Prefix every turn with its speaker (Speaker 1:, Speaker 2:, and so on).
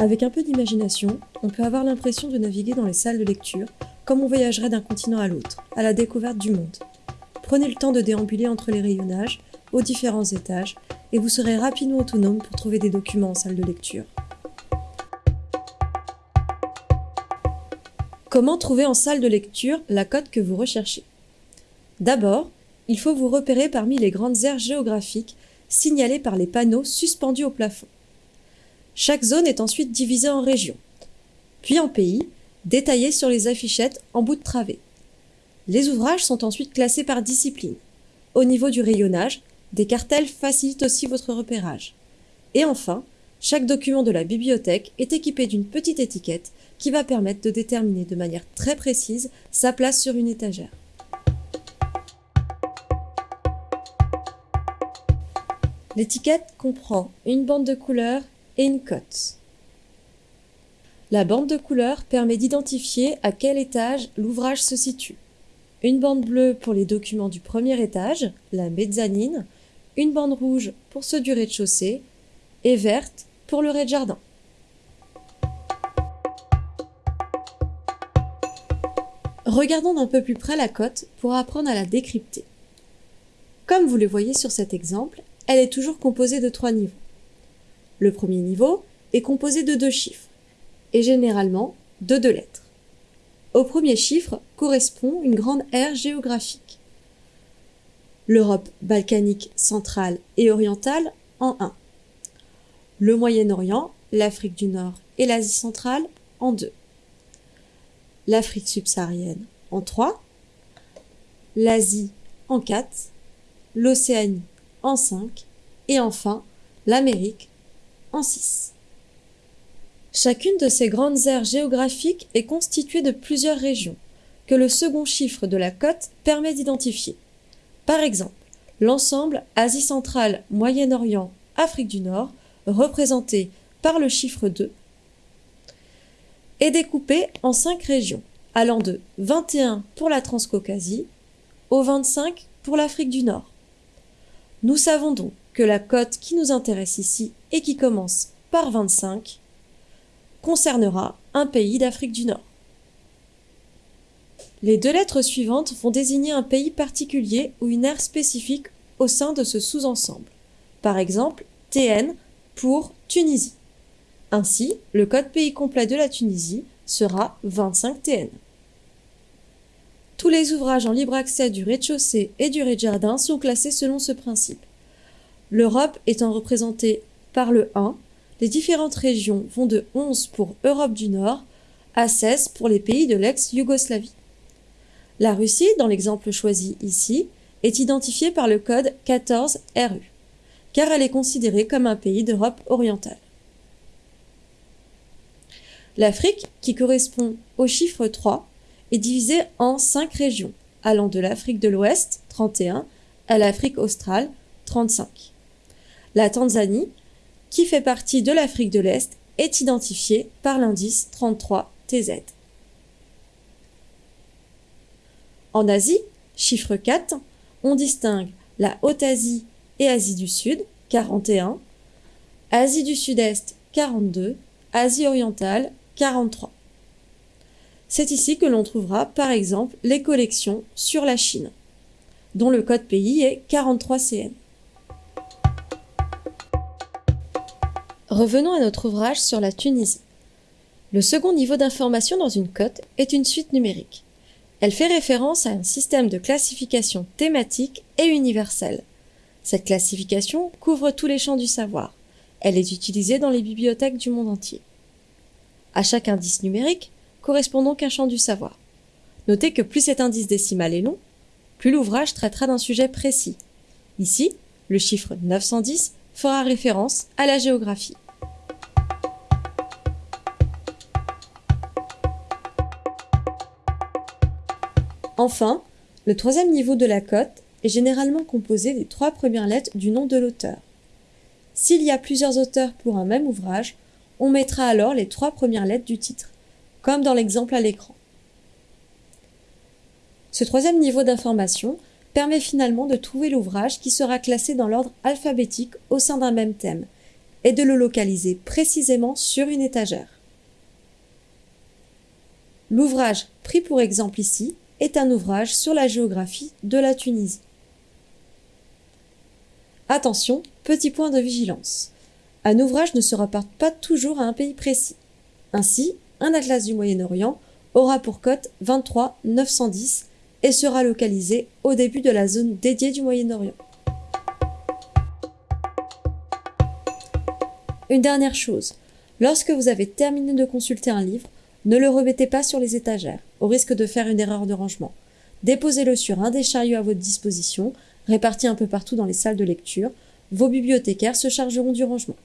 Speaker 1: Avec un peu d'imagination, on peut avoir l'impression de naviguer dans les salles de lecture comme on voyagerait d'un continent à l'autre, à la découverte du monde. Prenez le temps de déambuler entre les rayonnages, aux différents étages, et vous serez rapidement autonome pour trouver des documents en salle de lecture. Comment trouver en salle de lecture la cote que vous recherchez? D'abord, il faut vous repérer parmi les grandes aires géographiques signalées par les panneaux suspendus au plafond. Chaque zone est ensuite divisée en régions, puis en pays, détaillés sur les affichettes en bout de travée. Les ouvrages sont ensuite classés par discipline. Au niveau du rayonnage, des cartels facilitent aussi votre repérage. Et enfin, chaque document de la bibliothèque est équipé d'une petite étiquette qui va permettre de déterminer de manière très précise sa place sur une étagère. L'étiquette comprend une bande de couleurs une cote. La bande de couleurs permet d'identifier à quel étage l'ouvrage se situe. Une bande bleue pour les documents du premier étage, la mezzanine, une bande rouge pour ceux du rez-de-chaussée et verte pour le rez-de-jardin. Regardons d'un peu plus près la cote pour apprendre à la décrypter. Comme vous le voyez sur cet exemple, elle est toujours composée de trois niveaux. Le premier niveau est composé de deux chiffres, et généralement de deux lettres. Au premier chiffre correspond une grande aire géographique. L'Europe balkanique centrale et orientale en 1. Le Moyen-Orient, l'Afrique du Nord et l'Asie centrale en 2. L'Afrique subsaharienne en 3. L'Asie en 4. L'Océanie en 5 et enfin l'Amérique en 6. Chacune de ces grandes aires géographiques est constituée de plusieurs régions que le second chiffre de la cote permet d'identifier. Par exemple, l'ensemble Asie centrale, Moyen-Orient, Afrique du Nord, représenté par le chiffre 2, est découpé en cinq régions, allant de 21 pour la Transcaucasie au 25 pour l'Afrique du Nord. Nous savons donc la cote qui nous intéresse ici et qui commence par 25 concernera un pays d'Afrique du Nord. Les deux lettres suivantes vont désigner un pays particulier ou une aire spécifique au sein de ce sous-ensemble. Par exemple, TN pour Tunisie. Ainsi, le code pays complet de la Tunisie sera 25 TN. Tous les ouvrages en libre accès du rez-de-chaussée et du rez-de-jardin sont classés selon ce principe. L'Europe étant représentée par le 1, les différentes régions vont de 11 pour Europe du Nord à 16 pour les pays de l'ex-Yougoslavie. La Russie, dans l'exemple choisi ici, est identifiée par le code 14RU, car elle est considérée comme un pays d'Europe orientale. L'Afrique, qui correspond au chiffre 3, est divisée en cinq régions, allant de l'Afrique de l'Ouest, 31, à l'Afrique australe, 35. La Tanzanie, qui fait partie de l'Afrique de l'Est, est identifiée par l'indice 33 TZ. En Asie, chiffre 4, on distingue la Haute-Asie et Asie du Sud, 41, Asie du Sud-Est, 42, Asie orientale, 43. C'est ici que l'on trouvera par exemple les collections sur la Chine, dont le code pays est 43CN. Revenons à notre ouvrage sur la Tunisie. Le second niveau d'information dans une cote est une suite numérique. Elle fait référence à un système de classification thématique et universelle. Cette classification couvre tous les champs du savoir. Elle est utilisée dans les bibliothèques du monde entier. À chaque indice numérique, correspond donc un champ du savoir. Notez que plus cet indice décimal est long, plus l'ouvrage traitera d'un sujet précis. Ici, le chiffre 910 fera référence à la géographie. Enfin, le troisième niveau de la cote est généralement composé des trois premières lettres du nom de l'auteur. S'il y a plusieurs auteurs pour un même ouvrage, on mettra alors les trois premières lettres du titre comme dans l'exemple à l'écran. Ce troisième niveau d'information permet finalement de trouver l'ouvrage qui sera classé dans l'ordre alphabétique au sein d'un même thème, est de le localiser précisément sur une étagère. L'ouvrage pris pour exemple ici est un ouvrage sur la géographie de la Tunisie. Attention, petit point de vigilance. Un ouvrage ne se rapporte pas toujours à un pays précis. Ainsi, un atlas du Moyen-Orient aura pour cote 23 910 et sera localisé au début de la zone dédiée du Moyen-Orient. Une dernière chose, lorsque vous avez terminé de consulter un livre, ne le remettez pas sur les étagères, au risque de faire une erreur de rangement. Déposez-le sur un des chariots à votre disposition, répartis un peu partout dans les salles de lecture. Vos bibliothécaires se chargeront du rangement.